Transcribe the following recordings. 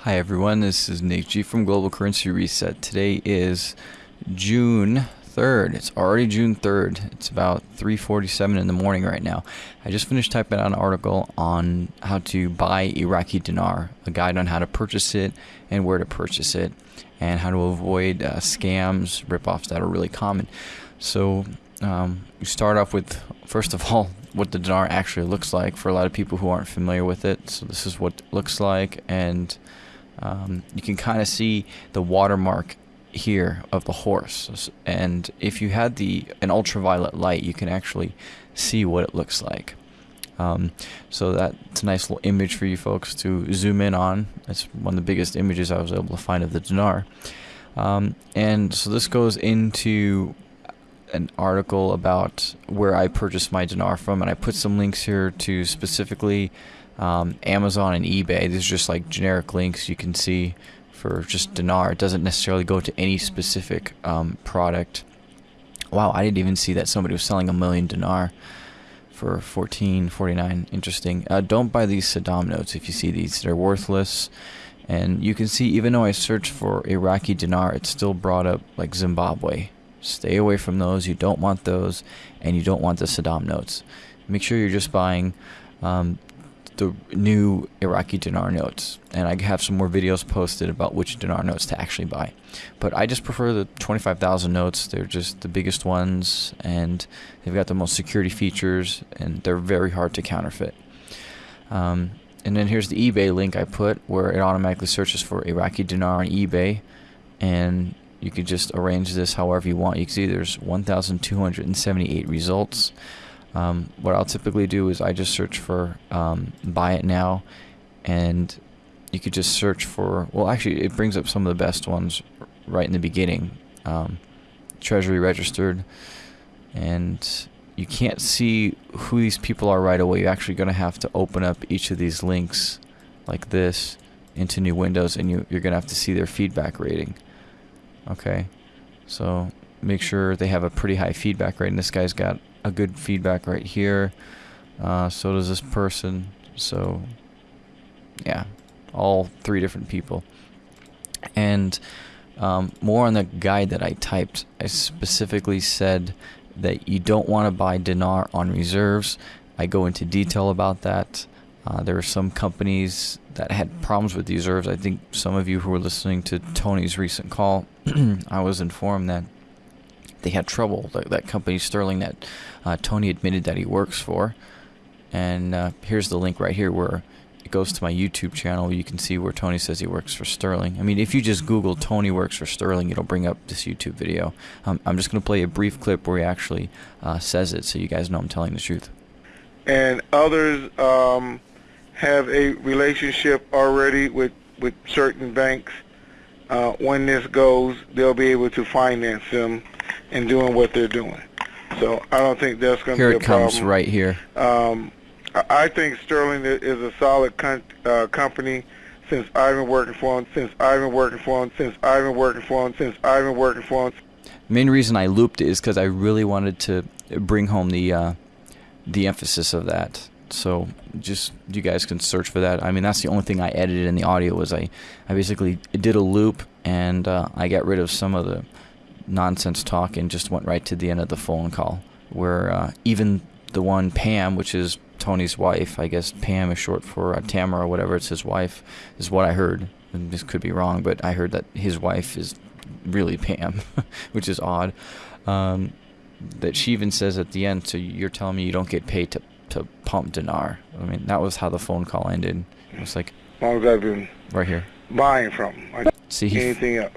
Hi everyone, this is Nick G from Global Currency Reset. Today is June 3rd. It's already June 3rd. It's about 3:47 in the morning right now. I just finished typing out an article on how to buy Iraqi dinar, a guide on how to purchase it and where to purchase it, and how to avoid uh, scams, ripoffs that are really common. So um, we start off with first of all what the dinar actually looks like for a lot of people who aren't familiar with it. So this is what it looks like, and um, you can kind of see the watermark here of the horse and if you had the an ultraviolet light you can actually see what it looks like. Um, so that's a nice little image for you folks to zoom in on. It's one of the biggest images I was able to find of the dinar. Um, and so this goes into an article about where I purchased my dinar from and I put some links here to specifically um, Amazon and eBay these are just like generic links you can see for just dinar. It doesn't necessarily go to any specific um, product. Wow, I didn't even see that somebody was selling a million dinar for 14.49. Interesting. Uh, don't buy these Saddam notes if you see these. They're worthless. And you can see, even though I searched for Iraqi dinar, it still brought up like Zimbabwe. Stay away from those. You don't want those, and you don't want the Saddam notes. Make sure you're just buying um, the new Iraqi dinar notes, and I have some more videos posted about which dinar notes to actually buy. But I just prefer the 25,000 notes. They're just the biggest ones, and they've got the most security features, and they're very hard to counterfeit. Um, and then here's the eBay link I put, where it automatically searches for Iraqi dinar on eBay, and you could just arrange this however you want. You can see there's 1,278 results. Um, what I'll typically do is I just search for um, buy it now and you could just search for well actually it brings up some of the best ones right in the beginning um, treasury registered and you can't see who these people are right away you're actually going to have to open up each of these links like this into new windows and you, you're going to have to see their feedback rating okay so make sure they have a pretty high feedback rate. And this guy's got a good feedback right here. Uh, so does this person. So, yeah, all three different people. And um, more on the guide that I typed, I specifically said that you don't want to buy dinar on reserves. I go into detail about that. Uh, there were some companies that had problems with these reserves. I think some of you who were listening to Tony's recent call, I was informed that they had trouble. That, that company Sterling that uh, Tony admitted that he works for. And uh, here's the link right here where it goes to my YouTube channel. You can see where Tony says he works for Sterling. I mean, if you just Google Tony works for Sterling, it'll bring up this YouTube video. Um, I'm just going to play a brief clip where he actually uh, says it so you guys know I'm telling the truth. And others um, have a relationship already with, with certain banks. Uh, when this goes, they'll be able to finance them in doing what they're doing. So I don't think that's going to be a problem. Here it comes right here. Um, I think Sterling is a solid uh, company since I've been working for them, since I've been working for them, since I've been working for them, since I've been working for them. Main reason I looped it is because I really wanted to bring home the uh, the emphasis of that. So just you guys can search for that. I mean, that's the only thing I edited in the audio was I, I basically did a loop and uh, I got rid of some of the nonsense talk and just went right to the end of the phone call where uh, even the one Pam, which is Tony's wife, I guess Pam is short for uh, Tamara or whatever, it's his wife, is what I heard. And this could be wrong, but I heard that his wife is really Pam, which is odd. Um, that she even says at the end, so you're telling me you don't get paid to, to pump dinar. I mean, that was how the phone call ended. It was like, long as I've been right here buying from. I See, he anything else.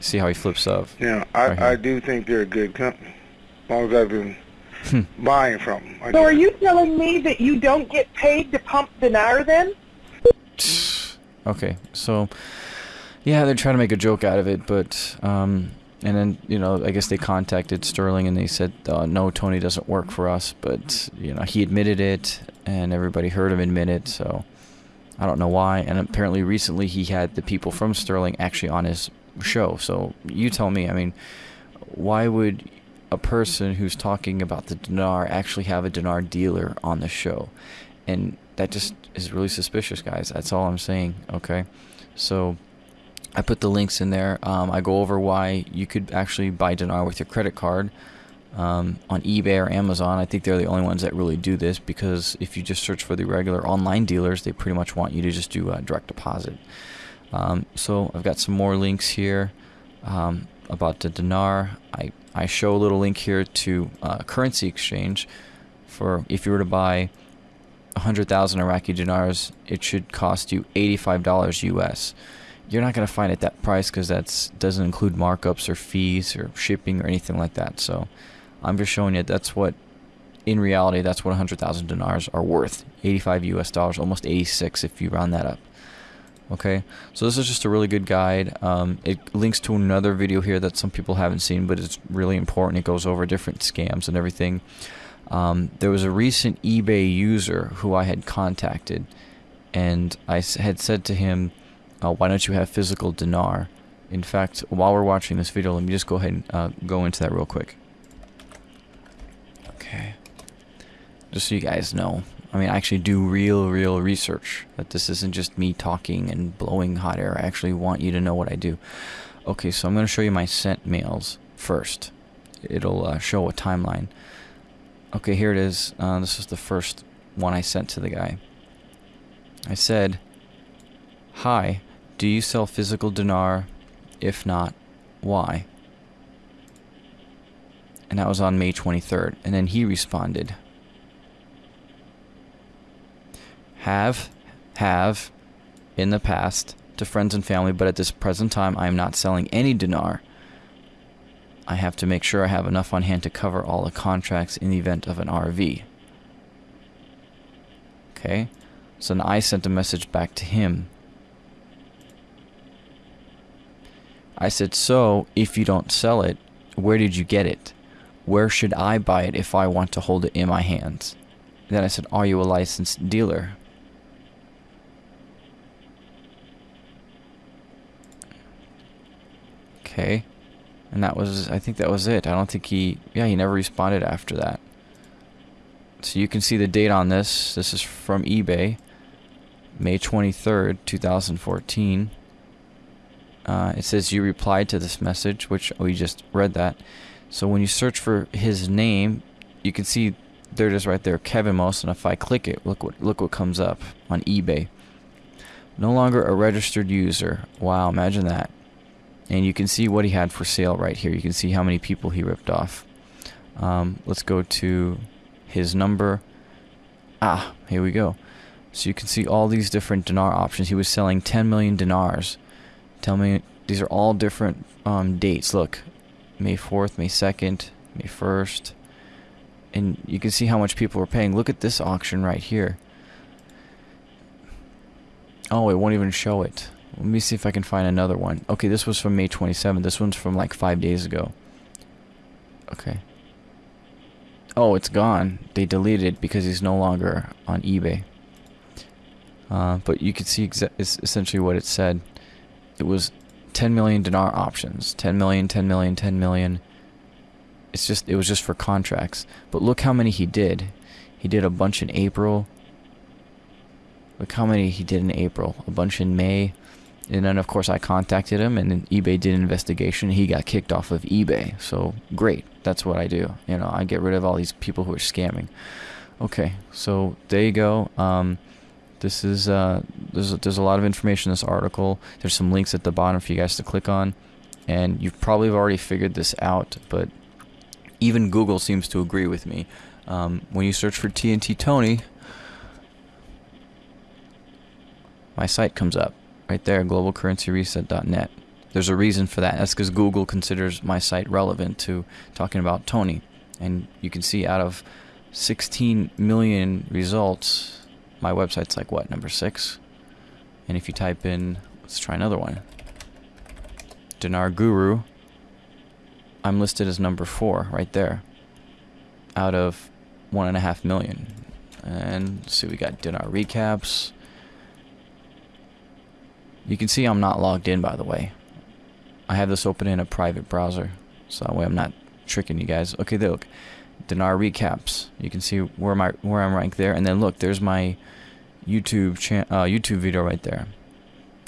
See how he flips up. Yeah, I, right I do think they're a good company. As long as I've been hmm. buying from them. I so are you telling me that you don't get paid to pump dinar then? Okay, so yeah, they're trying to make a joke out of it, but um, and then you know I guess they contacted Sterling and they said uh, no, Tony doesn't work for us, but you know he admitted it and everybody heard him admit it, so I don't know why. And apparently recently he had the people from Sterling actually on his show. So you tell me. I mean, why would a person who's talking about the dinar actually have a dinar dealer on the show? And that just is really suspicious, guys. That's all I'm saying. Okay, so I put the links in there. Um, I go over why you could actually buy dinar with your credit card um, on eBay or Amazon. I think they're the only ones that really do this because if you just search for the regular online dealers, they pretty much want you to just do a direct deposit. Um, so I've got some more links here um, about the dinar. I, I show a little link here to uh, currency exchange for if you were to buy 100,000 Iraqi dinars, it should cost you $85 US. You're not going to find it that price because that doesn't include markups or fees or shipping or anything like that. So I'm just showing you that's what, in reality, that's what 100,000 dinars are worth. 85 US dollars, almost 86 if you round that up. Okay, so this is just a really good guide. Um, it links to another video here that some people haven't seen, but it's really important. It goes over different scams and everything. Um, there was a recent eBay user who I had contacted, and I had said to him, uh, "Why don't you have physical dinar?" In fact, while we're watching this video, let me just go ahead and uh, go into that real quick. Okay, just so you guys know, I mean, I actually do real, real research. That this isn't just me talking and blowing hot air. I actually want you to know what I do. Okay, so I'm going to show you my sent mails first. It'll uh, show a timeline. Okay, here it is. Uh, this is the first one I sent to the guy. I said, Hi, do you sell physical dinar? If not, why? And that was on May 23rd. And then he responded, have, have, in the past, to friends and family, but at this present time I am not selling any dinar. I have to make sure I have enough on hand to cover all the contracts in the event of an RV. Okay, so then I sent a message back to him. I said, so, if you don't sell it, where did you get it? Where should I buy it if I want to hold it in my hands? Then I said, are you a licensed dealer? Okay. And that was, I think that was it. I don't think he, yeah, he never responded after that. So you can see the date on this. This is from eBay, May 23rd, 2014. Uh, it says you replied to this message, which we just read that. So when you search for his name, you can see there it is right there, Kevin Most. And if I click it, look what look what comes up on eBay. No longer a registered user. Wow, imagine that. And you can see what he had for sale right here. You can see how many people he ripped off. Um, let's go to his number. Ah, here we go. So you can see all these different dinar options. He was selling 10 million dinars. Tell me, these are all different um, dates. Look, May 4th, May 2nd, May 1st. And you can see how much people were paying. Look at this auction right here. Oh, it won't even show it. Let me see if I can find another one. Okay, this was from May 27th. This one's from like five days ago. Okay. Oh, it's gone. They deleted it because he's no longer on eBay. Uh, but you can see essentially what it said. It was 10 million dinar options. 10 million, 10 million, 10 million. It's just it was just for contracts. But look how many he did. He did a bunch in April. Look how many he did in April. A bunch in May. And then, of course, I contacted him, and then eBay did an investigation. He got kicked off of eBay. So, great. That's what I do. You know, I get rid of all these people who are scamming. Okay, so there you go. Um, this is uh, there's there's a lot of information in this article. There's some links at the bottom for you guys to click on, and you probably have already figured this out. But even Google seems to agree with me. Um, when you search for TNT Tony, my site comes up right there, globalcurrencyreset.net. There's a reason for that. That's because Google considers my site relevant to talking about Tony. And you can see out of 16 million results, my website's like what, number six? And if you type in, let's try another one, Dinar Guru, I'm listed as number four right there out of one and a half million. And see, we got Dinar recaps. You can see I'm not logged in, by the way. I have this open in a private browser, so that way I'm not tricking you guys. Okay, look, dinar recaps. You can see where my where I'm ranked there, and then look, there's my YouTube cha- uh, YouTube video right there.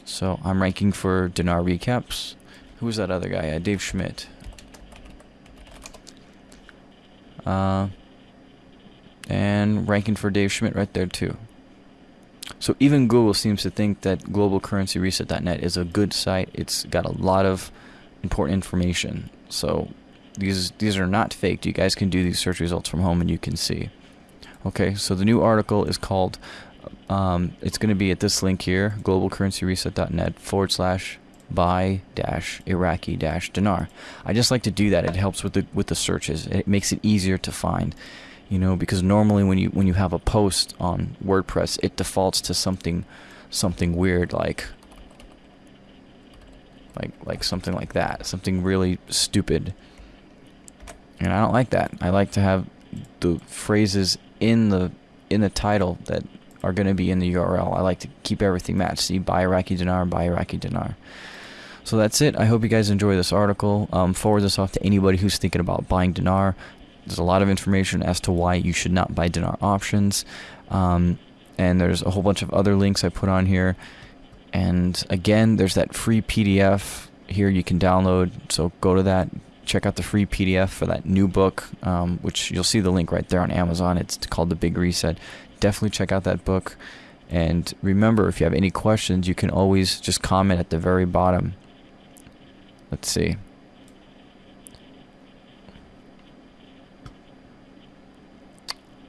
So I'm ranking for dinar recaps. Who's that other guy? Uh, Dave Schmidt. Uh, and ranking for Dave Schmidt right there too. So even Google seems to think that globalcurrencyreset.net is a good site. It's got a lot of important information. So these these are not faked. You guys can do these search results from home and you can see. Okay, so the new article is called. Um, it's going to be at this link here, globalcurrencyreset.net forward slash buy dash Iraqi dash dinar. I just like to do that. It helps with the with the searches. It makes it easier to find you know because normally when you when you have a post on WordPress it defaults to something something weird like like like something like that something really stupid and I don't like that I like to have the phrases in the in the title that are going to be in the URL I like to keep everything matched see buy Iraqi dinar buy Iraqi dinar so that's it. I hope you guys enjoy this article. Um, forward this off to anybody who's thinking about buying dinar. There's a lot of information as to why you should not buy dinar options. Um, and there's a whole bunch of other links I put on here. And again, there's that free PDF here you can download. So go to that, check out the free PDF for that new book, um, which you'll see the link right there on Amazon. It's called The Big Reset. Definitely check out that book. And remember, if you have any questions, you can always just comment at the very bottom. Let's see.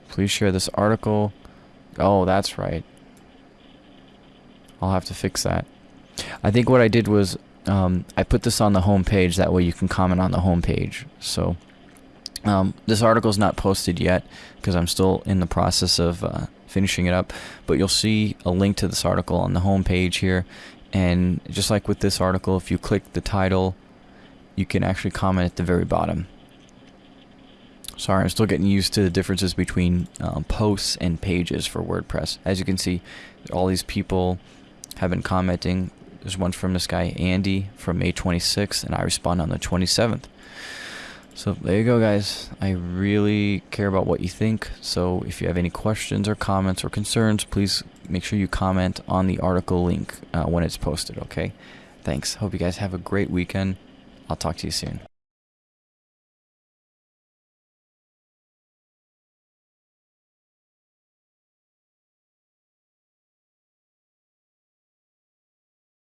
Please share this article. Oh, that's right. I'll have to fix that. I think what I did was um, I put this on the home page. That way you can comment on the home page. So um, this article is not posted yet because I'm still in the process of uh, finishing it up. But you'll see a link to this article on the home page here. And just like with this article, if you click the title, you can actually comment at the very bottom. Sorry, I'm still getting used to the differences between um, posts and pages for WordPress. As you can see, all these people have been commenting. There's one from this guy, Andy, from May 26th, and I respond on the 27th. So there you go, guys. I really care about what you think. So if you have any questions or comments or concerns, please make sure you comment on the article link uh, when it's posted, okay? Thanks. Hope you guys have a great weekend. I'll talk to you soon.